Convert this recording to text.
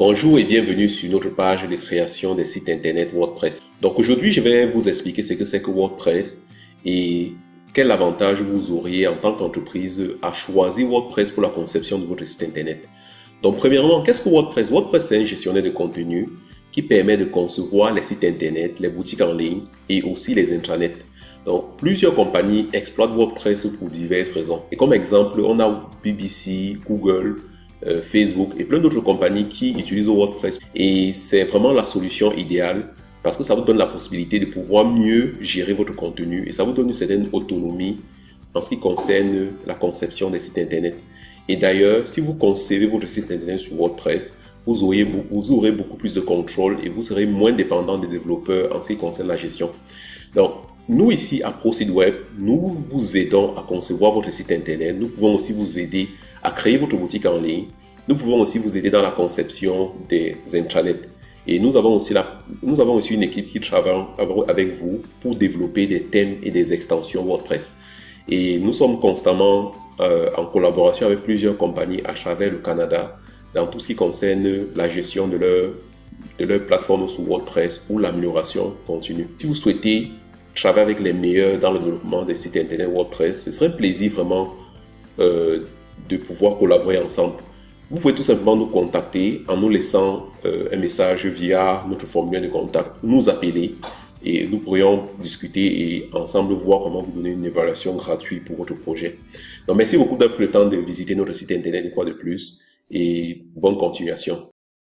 Bonjour et bienvenue sur notre page de création des sites internet WordPress. Donc aujourd'hui, je vais vous expliquer ce que c'est que WordPress et quel avantage vous auriez en tant qu'entreprise à choisir WordPress pour la conception de votre site internet. Donc premièrement, qu'est-ce que WordPress? WordPress c'est un gestionnaire de contenu qui permet de concevoir les sites internet, les boutiques en ligne et aussi les intranets. Donc, plusieurs compagnies exploitent WordPress pour diverses raisons. Et comme exemple, on a BBC, Google, euh, Facebook et plein d'autres compagnies qui utilisent WordPress. Et c'est vraiment la solution idéale parce que ça vous donne la possibilité de pouvoir mieux gérer votre contenu et ça vous donne une certaine autonomie en ce qui concerne la conception des sites internet. Et d'ailleurs, si vous concevez votre site internet sur WordPress, vous aurez, vous aurez beaucoup plus de contrôle et vous serez moins dépendant des développeurs en ce qui concerne la gestion. Donc, nous ici à ProSiteWeb, nous vous aidons à concevoir votre site internet. Nous pouvons aussi vous aider à créer votre boutique en ligne. Nous pouvons aussi vous aider dans la conception des intranets. Et nous avons aussi, une équipe qui travaille avec vous pour développer des thèmes et des extensions WordPress. Et nous sommes constamment euh, en collaboration avec plusieurs compagnies à travers le Canada dans tout ce qui concerne la gestion de leur, de leur plateforme sous WordPress ou l'amélioration continue. Si vous souhaitez travailler avec les meilleurs dans le développement des sites internet WordPress, ce serait un plaisir vraiment euh, de pouvoir collaborer ensemble. Vous pouvez tout simplement nous contacter en nous laissant euh, un message via notre formulaire de contact, nous appeler et nous pourrions discuter et ensemble voir comment vous donner une évaluation gratuite pour votre projet. Donc merci beaucoup d'avoir pris le temps de visiter notre site internet une fois de plus et bonne continuation.